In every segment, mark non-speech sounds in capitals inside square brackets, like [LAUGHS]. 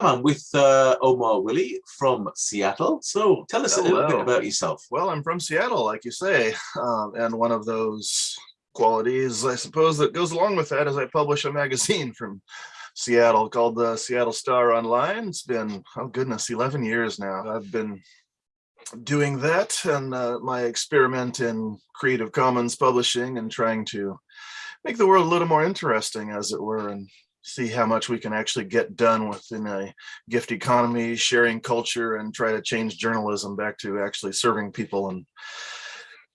I'm with uh, Omar Willey from Seattle. So tell us Hello. a little bit about yourself. Well, I'm from Seattle, like you say, um, and one of those qualities, I suppose, that goes along with that is I publish a magazine from Seattle called the Seattle Star Online. It's been, oh goodness, 11 years now. I've been doing that and uh, my experiment in Creative Commons publishing and trying to make the world a little more interesting, as it were, and see how much we can actually get done within a gift economy, sharing culture, and try to change journalism back to actually serving people and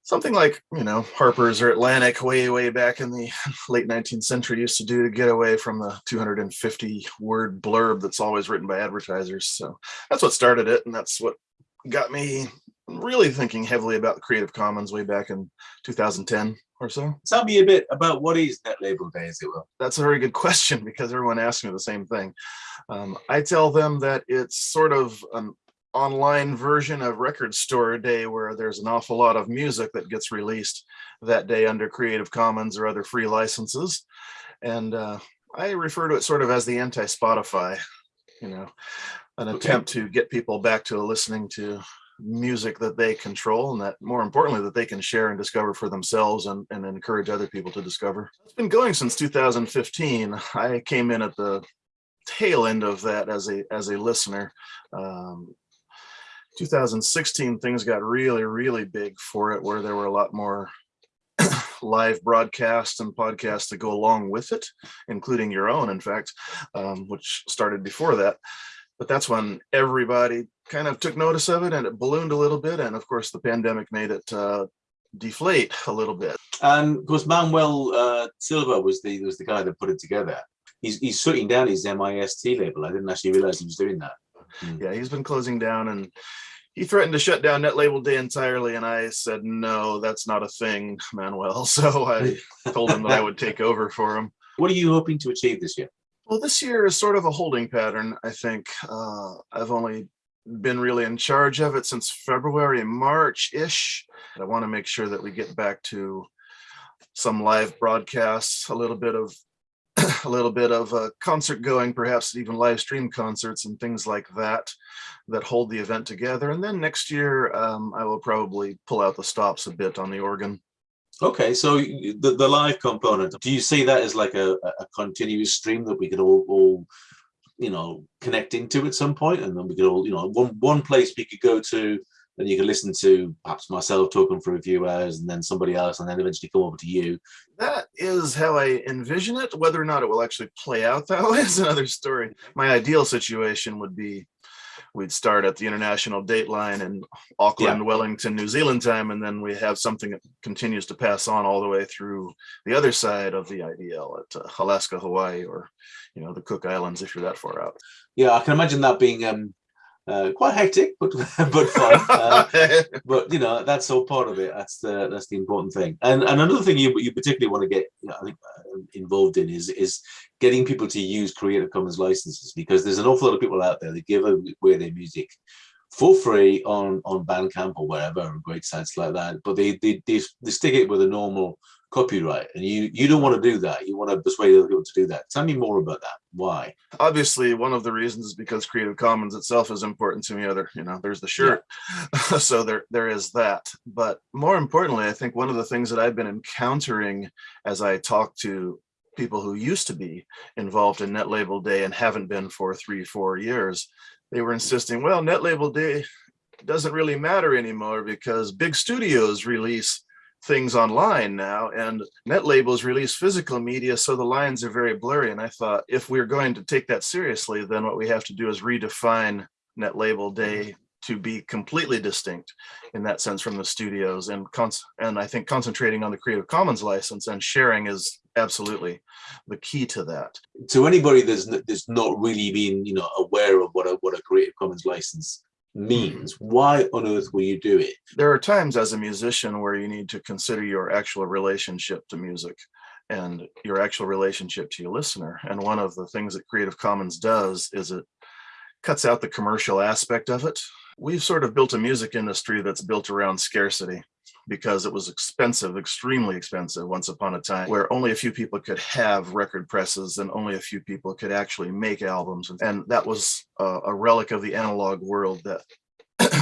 something like, you know, Harper's or Atlantic way, way back in the [LAUGHS] late 19th century used to do to get away from the 250 word blurb that's always written by advertisers. So that's what started it. And that's what got me really thinking heavily about Creative Commons way back in 2010 or so. Tell me a bit about what is Net Label Day, as it will. That's a very good [LAUGHS] question because everyone asks me the same thing. Um, I tell them that it's sort of an online version of Record Store Day where there's an awful lot of music that gets released that day under Creative Commons or other free licenses. And uh, I refer to it sort of as the anti-Spotify, you know, an okay. attempt to get people back to listening to music that they control and that more importantly that they can share and discover for themselves and, and encourage other people to discover. It's been going since 2015. I came in at the tail end of that as a as a listener. Um, 2016 things got really really big for it where there were a lot more [COUGHS] live broadcasts and podcasts that go along with it including your own in fact um, which started before that but that's when everybody kind of took notice of it and it ballooned a little bit. And of course, the pandemic made it uh, deflate a little bit. And of course, Manuel uh, Silva was the was the guy that put it together. He's he's shutting down his MIST label. I didn't actually realize he was doing that. Mm. Yeah, he's been closing down and he threatened to shut down Net Label Day entirely, and I said, no, that's not a thing, Manuel. [LAUGHS] So I told him that I would take over for him. [LAUGHS] What are you hoping to achieve this year? Well, this year is sort of a holding pattern, I think. Uh, I've only been really in charge of it since February, March-ish. I want to make sure that we get back to some live broadcasts, a little bit of [CLEARS THROAT] a little bit of a concert going, perhaps even live stream concerts and things like that, that hold the event together. And then next year, um, I will probably pull out the stops a bit on the organ. Okay, so the, the live component, do you see that as like a, a continuous stream that we could all, all, you know, connect into at some point and then we could all, you know, one, one place we could go to and you can listen to perhaps myself talking for a few hours and then somebody else and then eventually come over to you. That is how I envision it. Whether or not it will actually play out that way is another story. My ideal situation would be we'd start at the international date line in Auckland, yeah. Wellington, New Zealand time, and then we have something that continues to pass on all the way through the other side of the IDL at uh, Alaska, Hawaii, or you know the Cook Islands if you're that far out. Yeah, I can imagine that being um, uh, quite hectic, but [LAUGHS] but fun. [LAUGHS] Uh, but you know that's all part of it. That's the that's the important thing. And, and another thing you you particularly want to get you know, I think, uh, involved in is is getting people to use Creative Commons licenses because there's an awful lot of people out there that give away their music for free on on Bandcamp or wherever, or great sites like that. But they they they, they stick it with a normal copyright and you you don't want to do that. You want to persuade other people to do that. Tell me more about that. Why? Obviously one of the reasons is because creative commons itself is important to me other you know there's the shirt. Yeah. [LAUGHS] so there there is that. But more importantly i think one of the things that i've been encountering as i talk to people who used to be involved in net label day and haven't been for three four years they were insisting well net label day doesn't really matter anymore because big studios release things online now and net labels release physical media so the lines are very blurry. And i thought if we're going to take that seriously then what we have to do is redefine net label day to be completely distinct in that sense from the studios and and i think concentrating on the creative commons license and sharing is absolutely the key to that. To anybody that's that's not really been you know aware of what a what a creative commons license Mm-hmm. means. Why on earth will you do it? There are times as a musician where you need to consider your actual relationship to music and your actual relationship to your listener. And one of the things that Creative Commons does is it cuts out the commercial aspect of it. We've sort of built a music industry that's built around scarcity. Because it was expensive, extremely expensive once upon a time where only a few people could have record presses and only a few people could actually make albums. And that was a, a relic of the analog world that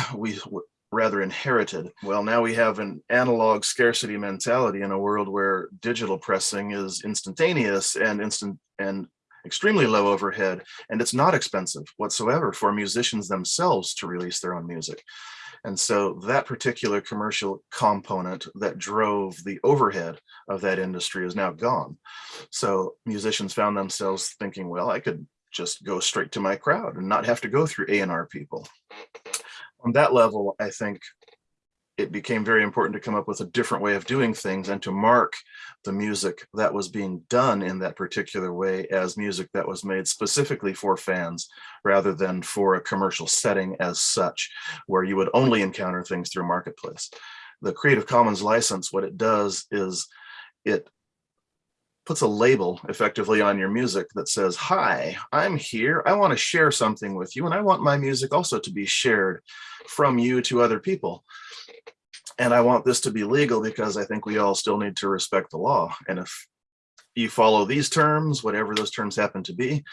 [CLEARS THROAT] we rather inherited. Well, now we have an analog scarcity mentality in a world where digital pressing is instantaneous and instant and extremely low overhead, and it's not expensive whatsoever for musicians themselves to release their own music. And so that particular commercial component that drove the overhead of that industry is now gone. So musicians found themselves thinking, well, I could just go straight to my crowd and not have to go through A&R people. On that level, I think it became very important to come up with a different way of doing things and to mark the music that was being done in that particular way as music that was made specifically for fans rather than for a commercial setting as such, where you would only encounter things through marketplace. The Creative Commons license, what it does is it puts a label effectively on your music that says, hi, I'm here. I want to share something with you. And I want my music also to be shared from you to other people. And I want this to be legal because I think we all still need to respect the law. And if you follow these terms, whatever those terms happen to be,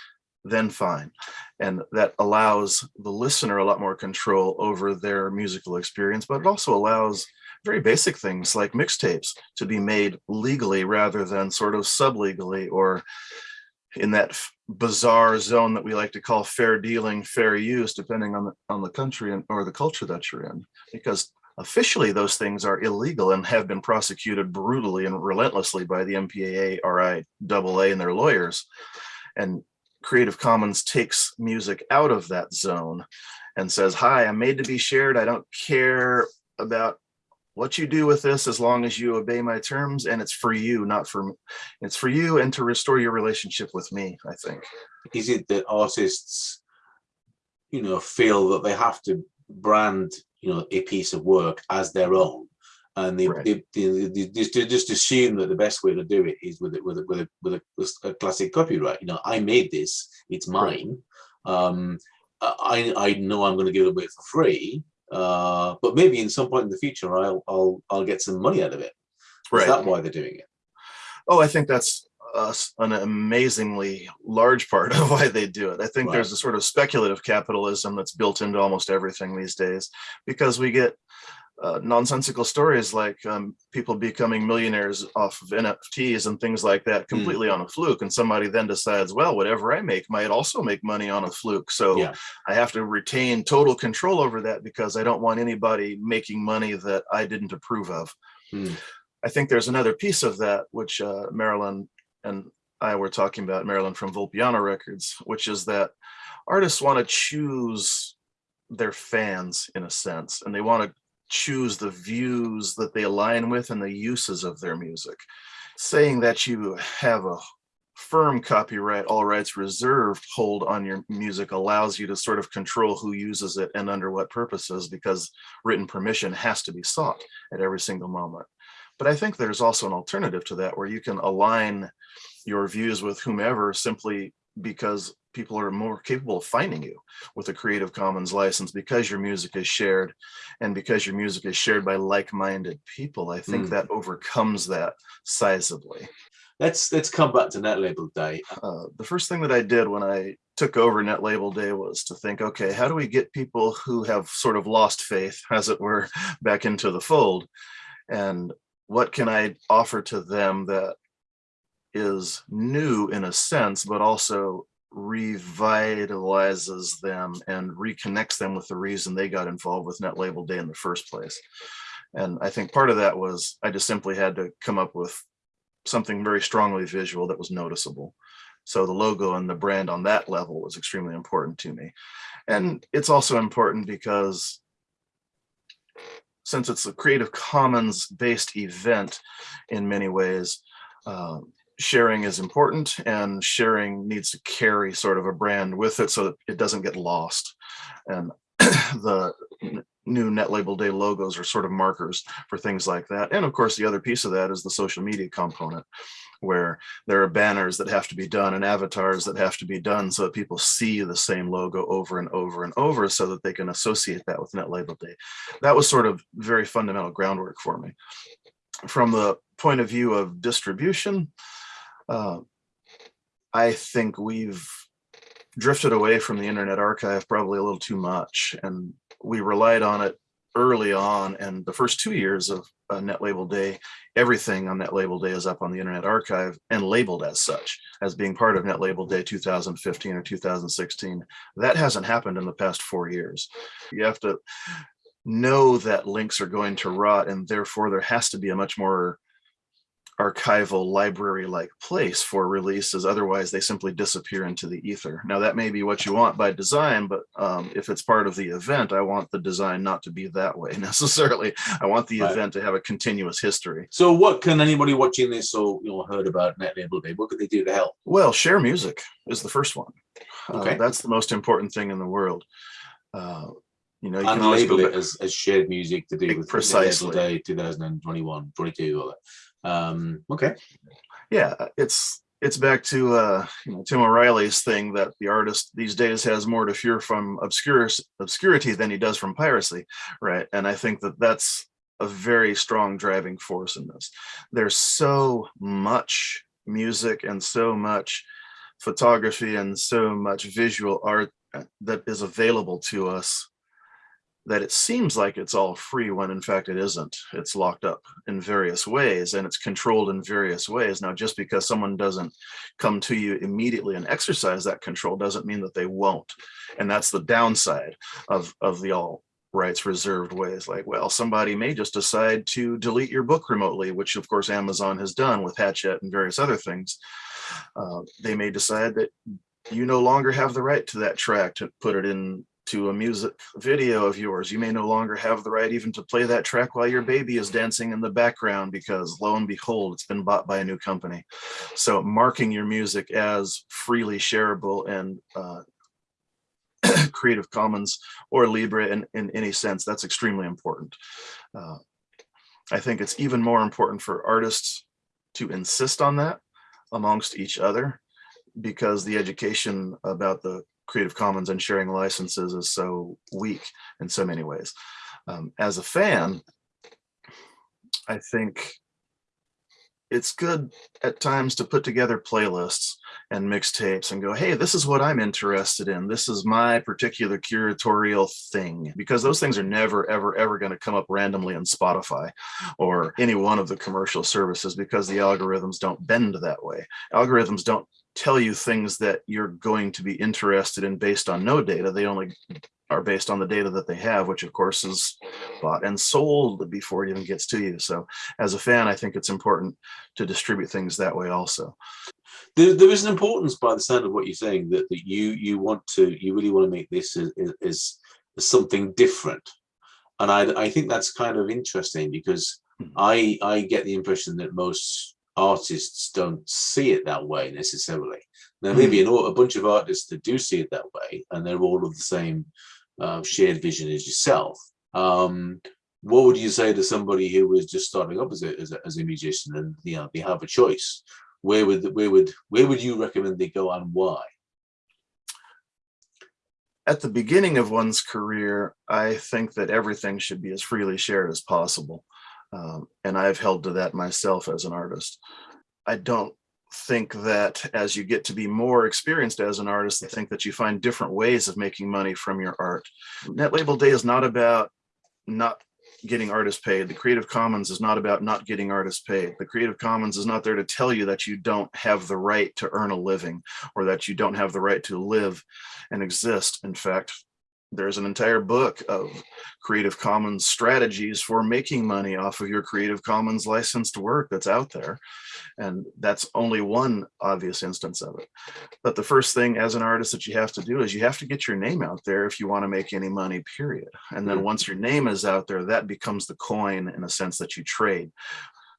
then fine. And that allows the listener a lot more control over their musical experience, but it also allows very basic things like mixtapes to be made legally rather than sort of sub-legally or in that bizarre zone that we like to call fair dealing, fair use, depending on the, on the country and, or the culture that you're in. Because officially those things are illegal and have been prosecuted brutally and relentlessly by the MPAA, RIAA and their lawyers. And Creative Commons takes music out of that zone and says, hi, I'm made to be shared. I don't care about what you do with this as long as you obey my terms and it's for you not for me it's for you and to restore your relationship with me i think is it that artists you know feel that they have to brand you know a piece of work as their own and they, right. they, they, they, just, just assume that the best way to do it is with it with a, with a, with a, with a classic copyright you know i made this it's mine right. um i i know i'm going to give it away for free uh, but maybe in some point in the future, I'll I'll I'll get some money out of it. Right. Is that why they're doing it? Oh, I think that's uh, an amazingly large part [LAUGHS] of why they do it. I think right. there's a sort of speculative capitalism that's built into almost everything these days because we get uh, nonsensical stories like um, people becoming millionaires off of NFTs and things like that hmm. completely mm. on a fluke. And somebody then decides, well, whatever I make might also make money on a fluke. So yeah. I have to retain total control over that because I don't want anybody making money that I didn't approve of. Mm. I think there's another piece of that, which uh, Marilyn and I were talking about, Marilyn from Volpiano Records, which is that artists want to choose their fans in a sense, and they want to choose the views that they align with and the uses of their music. Saying that you have a firm copyright, all rights reserved hold on your music allows you to sort of control who uses it and under what purposes because written permission has to be sought at every single moment. But I think there's also an alternative to that where you can align your views with whomever simply because people are more capable of finding you with a Creative Commons license because your music is shared and because your music is shared by like-minded people. I think mm. that overcomes that sizably. Let's let's come back to Net Label Day. Uh, the first thing that I did when I took over Net Label Day was to think, okay, how do we get people who have sort of lost faith, as it were, [LAUGHS] back into the fold? And what can I offer to them that is new in a sense, but also revitalizes them and reconnects them with the reason they got involved with Net Label Day in the first place. And I think part of that was I just simply had to come up with something very strongly visual that was noticeable. So the logo and the brand on that level was extremely important to me. And it's also important because since it's a Creative Commons based event in many ways, um, sharing is important and sharing needs to carry sort of a brand with it so that it doesn't get lost. And [CLEARS THROAT] the new net label day logos are sort of markers for things like that. And of course, the other piece of that is the social media component. Where there are banners that have to be done and avatars that have to be done so that people see the same logo over and over and over so that they can associate that with net label day. That was sort of very fundamental groundwork for me. From the point of view of distribution uh, i think we've drifted away from the internet archive probably a little too much and we relied on it early on and the first two years of uh, net label day everything on net label day is up on the internet archive and labeled as such as being part of net label day 2015 or 2016 that hasn't happened in the past four years. You have to know that links are going to rot and therefore there has to be a much more archival library like place for releases otherwise they simply disappear into the ether. Now that may be what you want by design but um, if it's part of the event i want the design not to be that way [LAUGHS] necessarily. I want the right. event to have a continuous history. So what can anybody watching this or you know heard about net label day what could they do to help? Well share music is the first one. Okay. uh, that's the most important thing in the world. Uh, you know you and label it as, as shared music to do with precisely. Day 2021 22 or um, okay. Yeah, it's it's back to uh, you know, Tim O'Reilly's thing that the artist these days has more to fear from obscure obscurity than he does from piracy, right? And I think that that's a very strong driving force in this. There's so much music and so much photography and so much visual art uh, that is available to us that it seems like it's all free when in fact it isn't. It's locked up in various ways and it's controlled in various ways. Now, just because someone doesn't come to you immediately and exercise that control doesn't mean that they won't. And that's the downside of, of the all rights reserved ways like, well, somebody may just decide to delete your book remotely, which of course Amazon has done with Hachette and various other things. Uh, they may decide that you no longer have the right to that track to put it in to a music video of yours. You may no longer have the right even to play that track while your baby is dancing in the background because lo and behold, it's been bought by a new company. So marking your music as freely shareable and uh, [COUGHS] Creative Commons or Libre in, in any sense, that's extremely important. Uh, I think it's even more important for artists to insist on that amongst each other because the education about the Creative Commons and sharing licenses is so weak in so many ways. Um, as a fan, I think it's good at times to put together playlists and mixtapes and go, hey, this is what I'm interested in. This is my particular curatorial thing. Because those things are never, ever, ever going to come up randomly in Spotify or any one of the commercial services because the algorithms don't bend that way. Algorithms don't tell you things that you're going to be interested in based on no data. They only are based on the data that they have, which of course is bought and sold before it even gets to you. So as a fan, I think it's important to distribute things that way also. There, there is an importance by the sound of what you're saying that, that you you want to, you really want to make this as, as, as something different. And I, I think that's kind of interesting because mm -hmm. I, I get the impression that most artists don't see it that way necessarily. There may be hmm. an, a bunch of artists that do see it that way, and they're all of the same uh, shared vision as yourself. Um, what would you say to somebody who was just starting up as a, as a, as a musician and you know they have a choice? Where would where would where would you recommend they go and why? At the beginning of one's career, I think that everything should be as freely shared as possible. Um, and I've held to that myself as an artist. I don't think that as you get to be more experienced as an artist, I think that you find different ways of making money from your art. Net Label Day is not about not getting artists paid. The Creative Commons is not about not getting artists paid. The Creative Commons is not there to tell you that you don't have the right to earn a living or that you don't have the right to live and exist. In fact, there's an entire book of Creative Commons strategies for making money off of your Creative Commons licensed work that's out there. And that's only one obvious instance of it. But the first thing as an artist that you have to do is you have to get your name out there if you want to make any money, period. And then hmm. once your name is out there, that becomes the coin in a sense that you trade.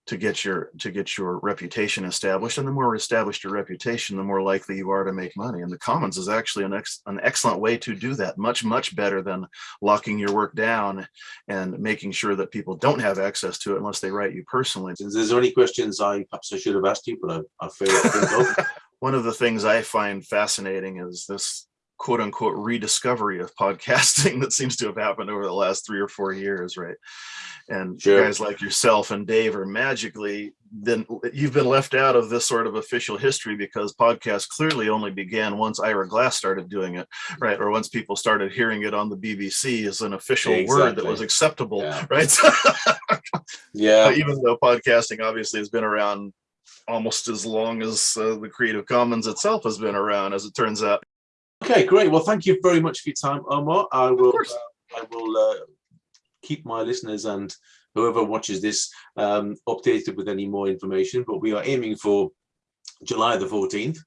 To get your to get your reputation established and the more established your reputation the more likely you are to make money. And the commons is actually an, ex, an excellent way to do that much much better than locking your work down and making sure that people don't have access to it unless they write you personally. Is there any questions I perhaps I should have asked you, but I, I failed [LAUGHS] one of the things i find fascinating is this quote unquote rediscovery of podcasting [LAUGHS] that seems to have happened over the last three or four years right and Sure. guys like yourself and Dave are magically then you've been left out of this sort of official history because podcasts clearly only began once Ira Glass started doing it, right? Or once people started hearing it on the BBC as an official word that was acceptable, Yeah. right? [LAUGHS] Yeah, Even though podcasting obviously has been around almost as long as uh, the Creative Commons itself has been around, as it turns out. Okay, great. Well, thank you very much for your time, Omar. I will. course. uh, I will uh, keep my listeners and whoever watches this um, updated with any more information. But we are aiming for July the fourteenth.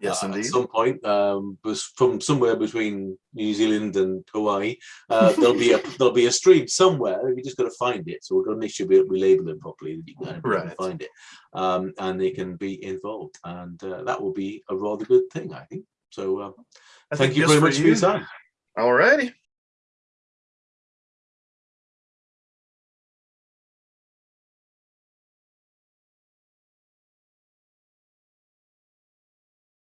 Yes, uh, indeed. At some point, um, from somewhere between New Zealand and Hawaii, uh, there'll be a [LAUGHS] there'll be a stream somewhere. We just got to find it. So we're going to make sure we, we label it properly. That you can, you can Right. find it, um, and they can be involved, and uh, that will be a rather good thing, I think. So. Uh, Thank you just very much for your time. All righty.